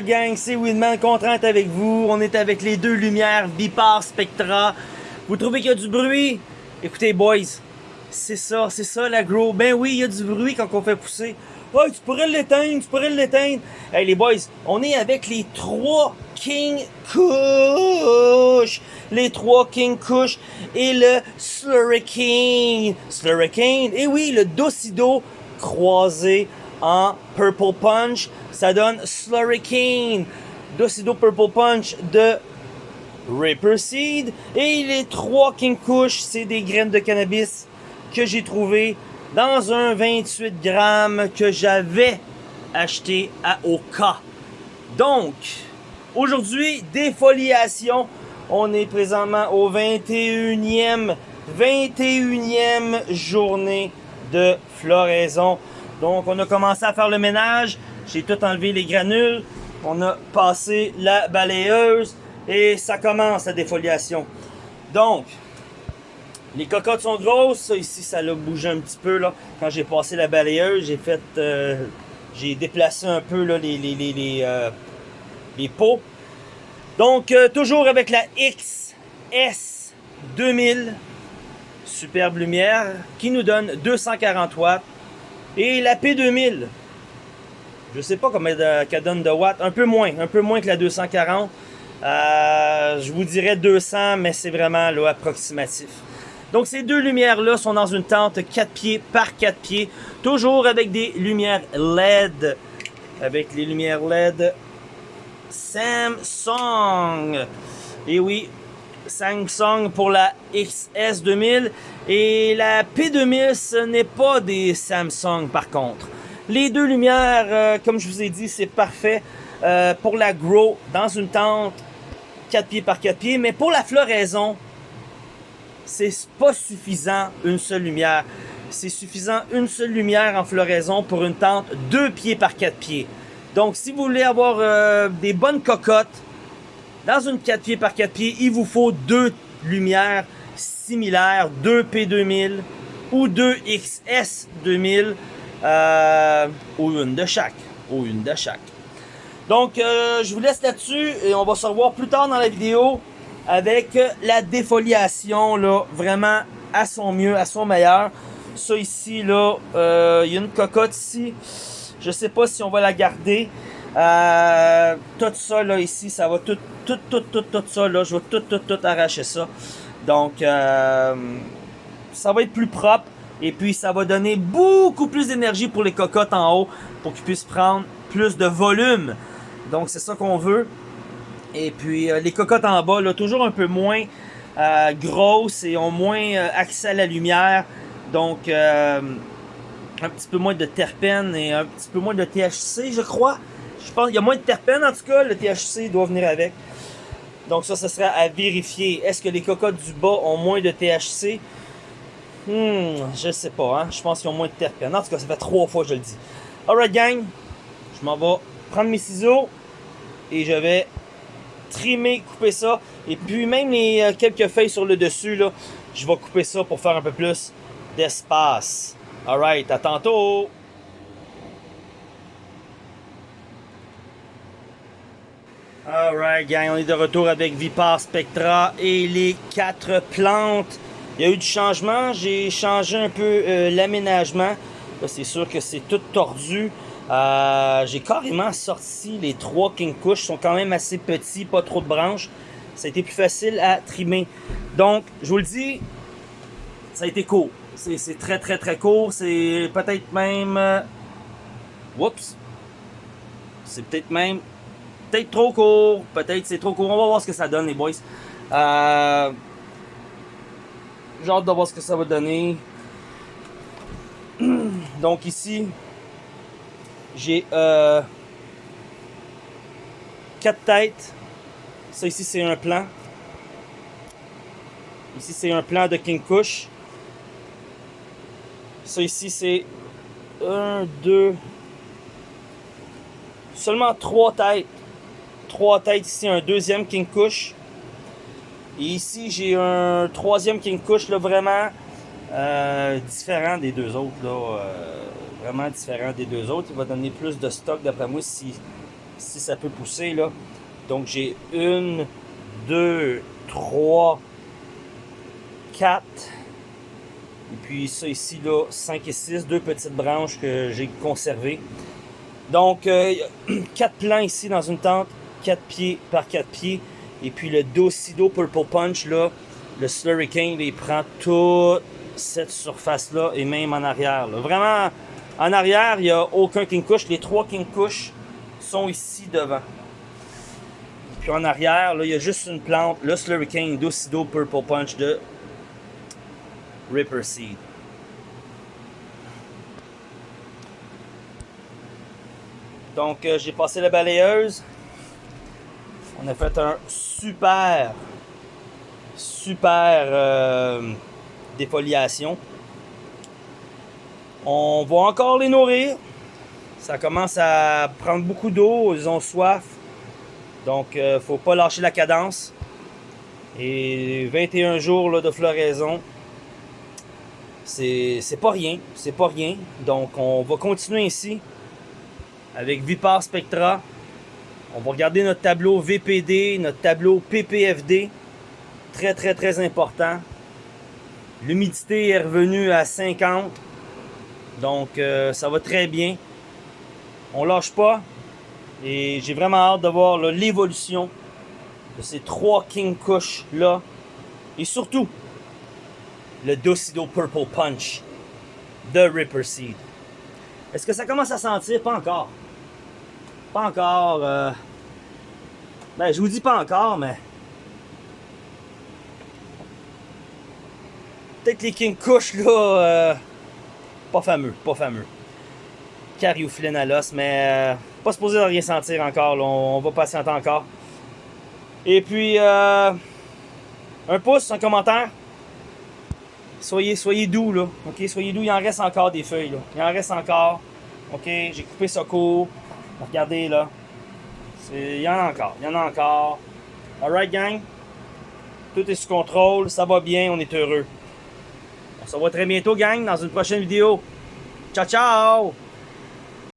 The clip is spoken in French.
Gang, c'est Winman, content d'être avec vous. On est avec les deux lumières Vipar Spectra. Vous trouvez qu'il y a du bruit? Écoutez boys, c'est ça, c'est ça la grow. Ben oui, il y a du bruit quand on fait pousser. Oh, tu pourrais l'éteindre, tu pourrais l'éteindre. Hey les boys, on est avec les trois King Kush. Les trois King Kush et le Slurricane. Slurricane, et oui, le Docido croisé en Purple Punch. Ça donne Slurricane. Docido Purple Punch de Ripper Seed. Et les trois King Kush, c'est des graines de cannabis que j'ai trouvé dans un 28 grammes que j'avais acheté à Oka. Donc, aujourd'hui, défoliation. On est présentement au 21e, 21e journée de floraison. Donc, on a commencé à faire le ménage. J'ai tout enlevé les granules. On a passé la balayeuse et ça commence la défoliation. Donc, les cocottes sont grosses. Ici, ça l'a bougé un petit peu. Quand j'ai passé la balayeuse, j'ai fait... euh, j'ai déplacé un peu là, les, les, euh, pots. Donc, euh, toujours avec la XS 2000. Superbe lumière qui nous donne 240 watts. Et la P2000. Je sais pas combien de- qu'elle donne de watts. Un peu moins. Un peu moins que la 240. Euh, je vous dirais 200, mais c'est vraiment approximatif. Donc ces deux lumières-là sont dans une tente 4 pieds par 4 pieds, toujours avec des lumières LED. Avec les lumières LED Samsung. Et oui, Samsung pour la XS 2000 et la P2000, ce n'est pas des Samsung par contre. Les deux lumières, euh, comme je vous ai dit, c'est parfait euh, pour la grow dans une tente 4 pieds par 4 pieds, mais pour la floraison, c'est pas suffisant une seule lumière. C'est suffisant une seule lumière en floraison pour une tente 2 pieds par 4 pieds. Donc, si vous voulez avoir euh, des bonnes cocottes, dans une 4 pieds par 4 pieds, il vous faut deux lumières similaires, 2 P2000 ou 2 XS 2000, euh, ou une de chaque, ou une de chaque. Donc, euh, je vous laisse là-dessus et on va se revoir plus tard dans la vidéo avec la défoliation, là, vraiment à son mieux, à son meilleur. Ça ici, là, euh, il y a une cocotte ici. Je sais pas si on va la garder. Euh, tout ça, là, ici, ça va tout, tout, tout, tout, tout ça, là, je vais tout, tout, tout arracher ça. Donc, euh, ça va être plus propre. Et puis, ça va donner beaucoup plus d'énergie pour les cocottes en haut pour qu'ils puissent prendre plus de volume. Donc, c'est ça qu'on veut. Et puis, euh, les cocottes en bas, là, toujours un peu moins euh, grosses et ont moins euh, accès à la lumière. Donc, un petit peu moins de terpènes et un petit peu moins de THC, je crois. Je pense qu'il y a moins de terpènes, en tout cas. Le THC doit venir avec. Donc, ça, ce sera à vérifier. Est-ce que les cocottes du bas ont moins de THC? Hmm, je sais pas, hein. Je pense qu'ils ont moins de terpènes. En tout cas, ça fait trois fois que je le dis. Alright, gang. Je m'en vais prendre mes ciseaux et je vais trimer, couper ça. Et puis, même les euh, quelques feuilles sur le dessus, là, je vais couper ça pour faire un peu plus d'espace. Alright, à tantôt! Alright, gang, on est de retour avec Vipar Spectra et les quatre plantes. Il y a eu du changement, j'ai changé un peu euh, l'aménagement. C'est sûr que c'est tout tordu. Euh, j'ai carrément sorti les trois King Kush, sont quand même assez petits, pas trop de branches. Ça a été plus facile à trimer. Donc, je vous le dis, ça a été court. C'est très très très court. C'est peut-être même... euh, Whoops! C'est peut-être même peut-être trop court, peut-être c'est trop court. On va voir ce que ça donne, les boys. Euh... J'ai hâte de voir ce que ça va donner. Donc ici, j'ai euh, quatre têtes. Ça ici, c'est un plan. Ici, c'est un plan de King Kush. Ça ici, c'est un, deux, seulement trois têtes trois têtes ici, un deuxième King Kush. Et ici, j'ai un troisième King Kush, là, vraiment euh, différent des deux autres. Là, euh, vraiment différent des deux autres. Il va donner plus de stock, d'après moi, si, si ça peut pousser là. Donc j'ai une, deux, trois, quatre. Et puis ça ici là, 5 et 6, deux petites branches que j'ai conservées. Donc euh, quatre plants ici dans une tente, 4 pieds par 4 pieds. Et puis le Docido Purple Punch là, le Slurricane, il prend toute cette surface là et même en arrière. Vraiment, en arrière, il n'y a aucun King Kush. Les trois King Kush sont ici devant. Puis en arrière, là, il y a juste une plante, le Slurricane Docido Purple Punch de Ripper Seed. Donc, euh, j'ai passé la balayeuse. On a fait un super, super euh. On va encore les nourrir. Ça commence à prendre beaucoup d'eau, ils ont soif. Donc, euh, faut pas lâcher la cadence. Et 21 jours de floraison, c'est pas rien. C'est pas rien. Donc, on va continuer ici avec Vipar Spectra. On va regarder notre tableau VPD, notre tableau PPFD. Très, très, très important. L'humidité est revenue à 50. Donc, euh, ça va très bien. On lâche pas. Et j'ai vraiment hâte de voir l'évolution de ces trois King Kush là. Et surtout, le Docido Purple Punch de Ripper Seed. Est-ce que ça commence à sentir? Pas encore? Pas encore. Euh... Ben, je vous dis pas encore, mais... Peut-être les King Kush, là... Euh... Pas fameux, pas fameux. Cariophyllène à l'os, mais... Euh... Pas supposé de rien sentir encore, là. On, va patienter encore. Et puis. Un pouce, un commentaire. Soyez, soyez doux, là. OK? Soyez doux, il en reste encore des feuilles, là. Il en reste encore. OK? J'ai coupé ça court. Regardez là. Il y en a encore. Il y en a encore. Alright gang. Tout est sous contrôle. Ça va bien. On est heureux. On se revoit très bientôt gang dans une prochaine vidéo. Ciao ciao!